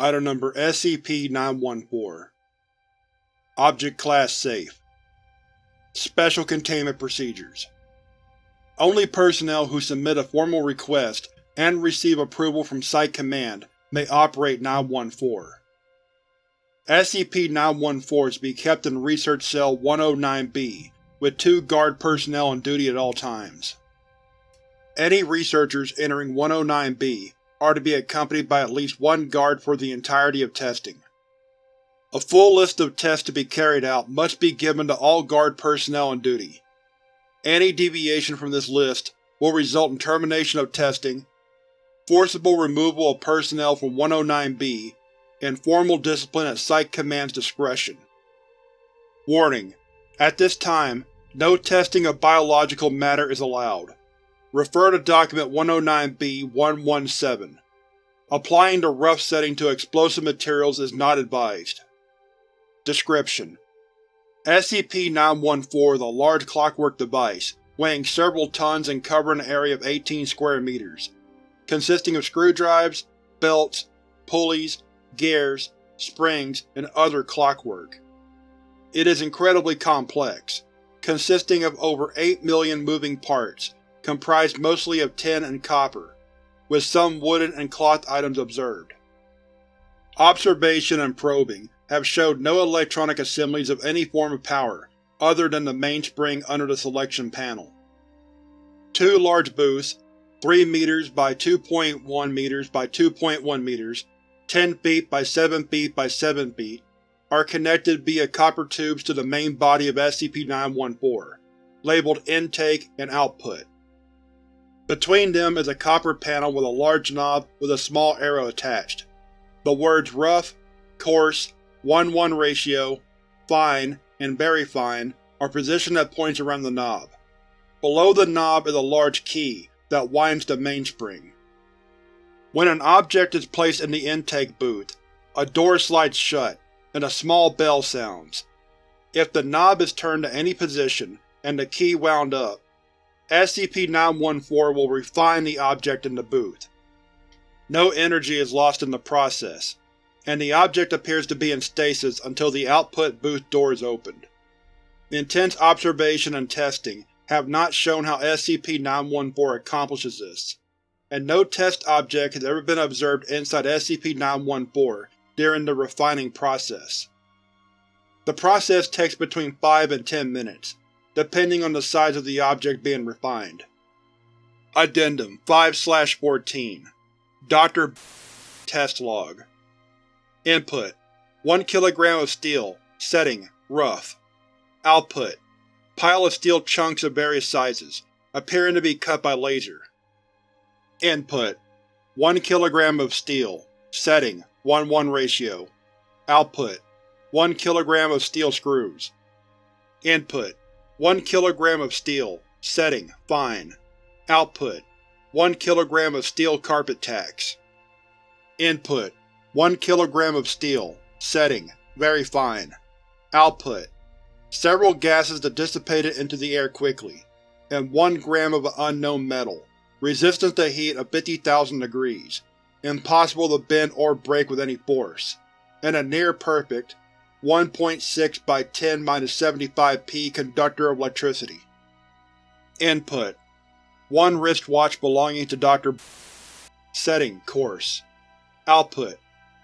Item Number SCP-914 Object Class Safe Special Containment Procedures Only personnel who submit a formal request and receive approval from Site Command may operate 914. SCP-914 is to be kept in Research Cell 109-B, with two guard personnel on duty at all times. Any researchers entering 109-B are to be accompanied by at least one guard for the entirety of testing. A full list of tests to be carried out must be given to all guard personnel on duty. Any deviation from this list will result in termination of testing, forcible removal of personnel from 109-B, and formal discipline at Site Command's discretion. Warning: At this time, no testing of biological matter is allowed. Refer to Document 109-B-117. Applying the rough setting to explosive materials is not advised. Description: SCP-914 is a large clockwork device, weighing several tons and covering an area of 18 square meters, consisting of screwdrives, belts, pulleys, gears, springs, and other clockwork. It is incredibly complex, consisting of over 8 million moving parts, comprised mostly of tin and copper, with some wooden and cloth items observed. Observation and probing have showed no electronic assemblies of any form of power other than the mainspring under the selection panel. Two large booths, 3 meters by 2.1 meters by 2.1 meters, 10 feet by 7 feet by 7 feet, are connected via copper tubes to the main body of SCP-914, labeled Intake and Output. Between them is a copper panel with a large knob with a small arrow attached. The words Rough, Coarse, 1-1 ratio, Fine, and Very Fine are positioned at points around the knob. Below the knob is a large key that winds the mainspring. When an object is placed in the intake booth, a door slides shut, and a small bell sounds. If the knob is turned to any position, and the key wound up, SCP-914 will refine the object in the booth. No energy is lost in the process, and the object appears to be in stasis until the output booth door is opened. Intense observation and testing have not shown how SCP-914 accomplishes this, and no test object has ever been observed inside SCP-914 during the refining process. The process takes between 5 and 10 minutes, depending on the size of the object being refined. Addendum 5-14 Dr. Test Log Input 1 kg of steel, setting rough. Output Pile of steel chunks of various sizes, appearing to be cut by laser. Input 1 kg of steel, setting 1-1 ratio. Output 1 kg of steel screws. Input 1 kg of steel, setting. Fine. Output. 1 kg of steel carpet tacks. Input. 1 kg of steel, setting. Very fine. Output. Several gases that dissipated into the air quickly, and 1 gram of an unknown metal, resistance to heat of 50,000 degrees, impossible to bend or break with any force, and a near-perfect 1.6 by 10 75 p conductor of electricity. Input: One wristwatch belonging to Dr. Setting: Coarse. Output: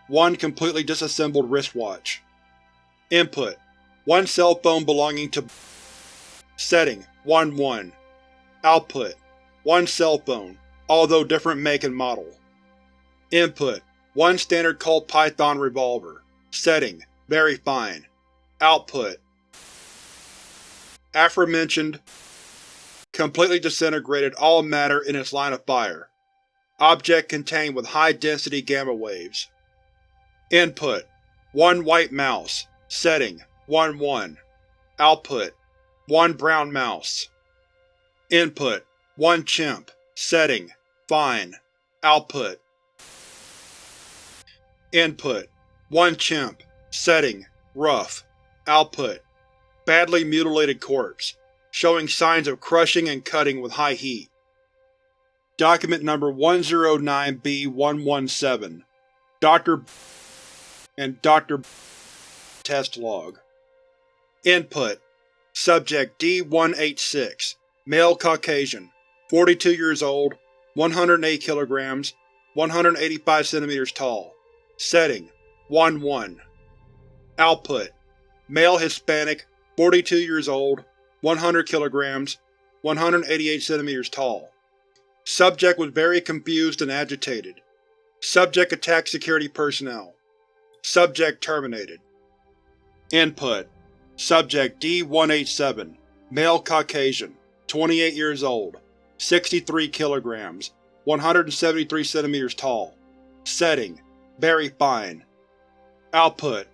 One completely disassembled wristwatch. Input: One cell phone belonging to Setting: 1-1. Output: One cell phone, although different make and model. Input: One standard Colt Python revolver. Setting: very fine. Output Aforementioned completely disintegrated all matter in its line of fire. Object contained with high-density gamma waves. Input: 1 white mouse. Setting: 1-1. Output: 1 brown mouse. Input: 1 chimp. Setting: Fine. Output Input: 1 chimp. Setting: Rough. Output: Badly mutilated corpse, showing signs of crushing and cutting with high heat. Document Number 109-B-117 Dr. and Dr. test log. Input: Subject D-186 Male Caucasian 42 years old 108 kg 185 cm tall Setting: 1-1 Output: Male Hispanic 42 years old 100 kg 188 cm tall. Subject was very confused and agitated. Subject attacked security personnel. Subject terminated. Input: Subject D-187 Male Caucasian 28 years old 63 kg 173 cm tall. Setting: Very fine. Output: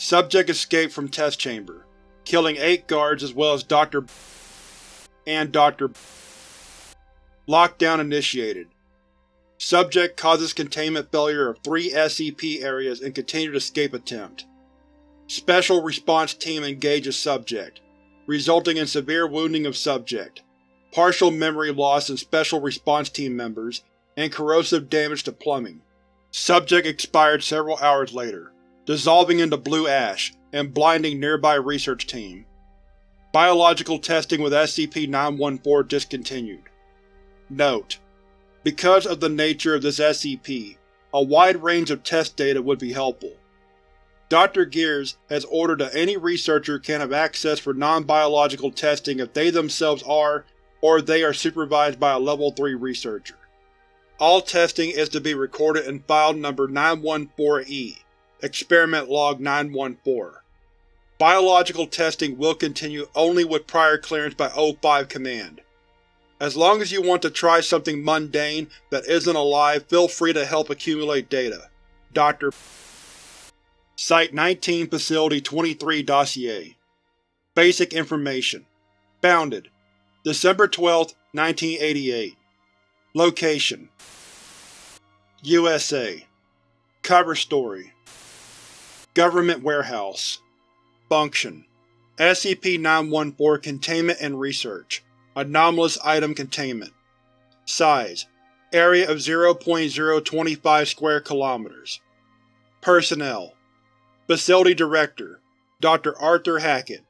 Subject escaped from test chamber, killing eight guards as well as Dr. and Dr. Lockdown initiated. Subject causes containment failure of three SCP areas in continued escape attempt. Special Response Team engages Subject, resulting in severe wounding of Subject, partial memory loss in Special Response Team members, and corrosive damage to plumbing. Subject expired several hours later, dissolving into blue ash and blinding nearby research team. Biological testing with SCP-914 discontinued. Note: Because of the nature of this SCP, a wide range of test data would be helpful. Dr. Gears has ordered that any researcher can have access for non-biological testing if they themselves are, or they are supervised by a Level 3 researcher. All testing is to be recorded in File Number 914-E, Experiment Log 914. Biological testing will continue only with prior clearance by O5 Command. As long as you want to try something mundane that isn't alive, feel free to help accumulate data. Dr. Site-19 Facility 23 Dossier Basic Information Founded December 12, 1988 Location USA Cover Story Government Warehouse. Function. SCP-914 Containment and Research. Anomalous Item Containment. Size. Area of 0.025 square kilometers. Personnel. Facility Director. Dr. Arthur Hackett.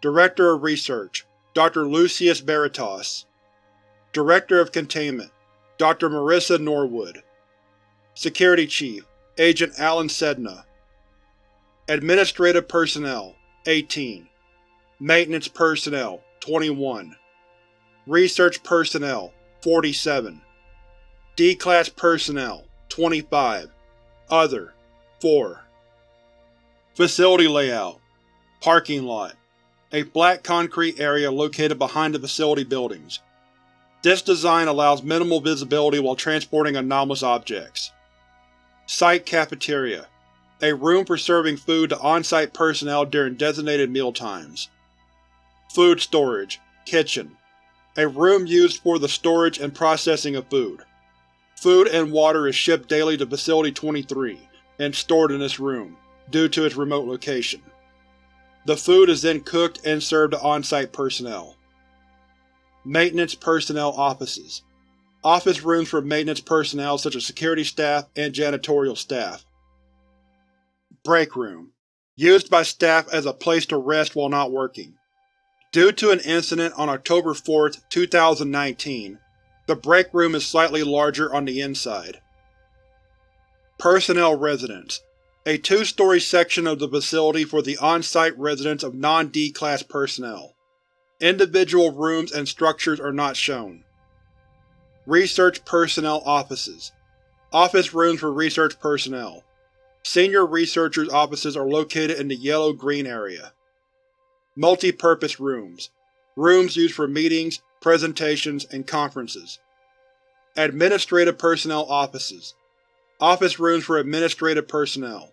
Director of Research. Dr. Lucius Veritas. Director of Containment. Dr. Marissa Norwood. Security Chief. Agent Alan Sedna Administrative Personnel 18 Maintenance Personnel 21 Research Personnel 47 D-Class Personnel 25 Other 4 Facility Layout Parking Lot A flat concrete area located behind the facility buildings. This design allows minimal visibility while transporting anomalous objects. Site Cafeteria A room for serving food to on-site personnel during designated mealtimes. Food Storage Kitchen a room used for the storage and processing of food. Food and water is shipped daily to Facility 23, and stored in this room, due to its remote location. The food is then cooked and served to on-site personnel. Maintenance Personnel Offices Office rooms for maintenance personnel such as security staff and janitorial staff. Break Room Used by staff as a place to rest while not working. Due to an incident on October 4, 2019, the break room is slightly larger on the inside. Personnel Residence A two-story section of the facility for the on-site residence of non-D-Class personnel. Individual rooms and structures are not shown. Research Personnel Offices Office rooms for research personnel. Senior researchers' offices are located in the yellow-green area. Multi-purpose rooms. Rooms used for meetings, presentations, and conferences. Administrative Personnel Offices. Office rooms for administrative personnel.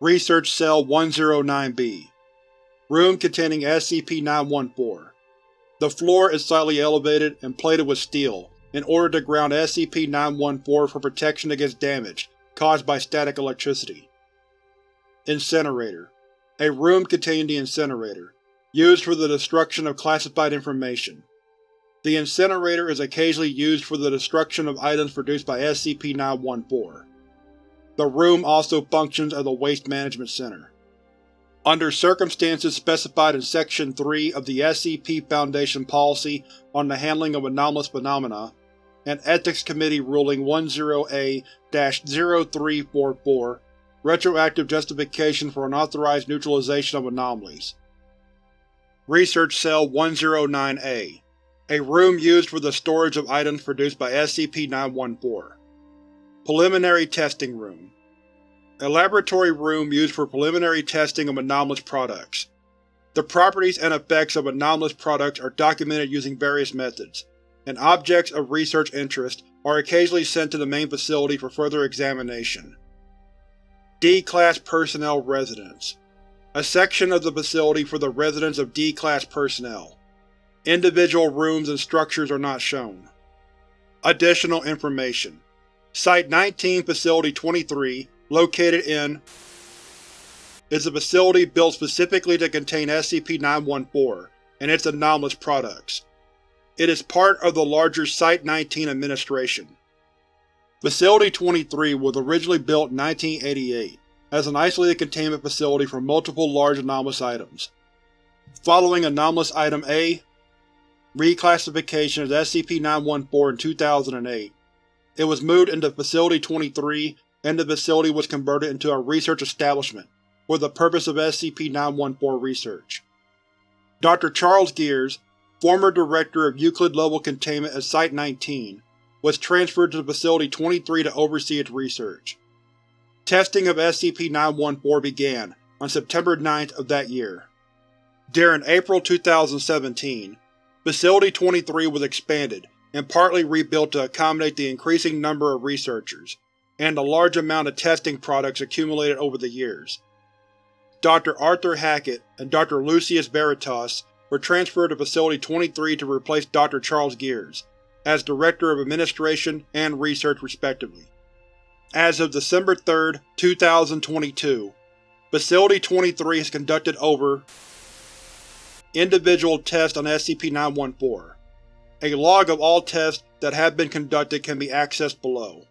Research Cell 109-B. Room containing SCP-914. The floor is slightly elevated and plated with steel in order to ground SCP-914 for protection against damage caused by static electricity. Incinerator a room containing the incinerator, used for the destruction of classified information. The incinerator is occasionally used for the destruction of items produced by SCP-914. The room also functions as a waste management center. Under circumstances specified in Section 3 of the SCP Foundation Policy on the Handling of Anomalous Phenomena, and Ethics Committee Ruling 10A-0344 Retroactive Justification for Unauthorized Neutralization of Anomalies. Research Cell 109-A A room used for the storage of items produced by SCP-914 Preliminary Testing Room. A laboratory room used for preliminary testing of anomalous products. The properties and effects of anomalous products are documented using various methods, and objects of research interest are occasionally sent to the main facility for further examination. D-Class Personnel Residence A section of the facility for the residence of D-Class personnel. Individual rooms and structures are not shown. Additional information Site-19 Facility 23, located in is a facility built specifically to contain SCP-914 and its anomalous products. It is part of the larger Site-19 administration. Facility 23 was originally built in 1988 as an isolated containment facility for multiple large anomalous items. Following Anomalous Item A, reclassification as SCP-914 in 2008, it was moved into Facility 23 and the facility was converted into a research establishment for the purpose of SCP-914 research. Dr. Charles Gears, former Director of Euclid-level containment at Site-19, was transferred to Facility 23 to oversee its research. Testing of SCP-914 began on September 9th of that year. During April 2017, Facility 23 was expanded and partly rebuilt to accommodate the increasing number of researchers, and the large amount of testing products accumulated over the years. Dr. Arthur Hackett and Dr. Lucius Veritas were transferred to Facility 23 to replace Dr. Charles Gears, as Director of Administration and Research respectively. As of December 3, 2022, Facility 23 has conducted over individual tests on SCP-914. A log of all tests that have been conducted can be accessed below.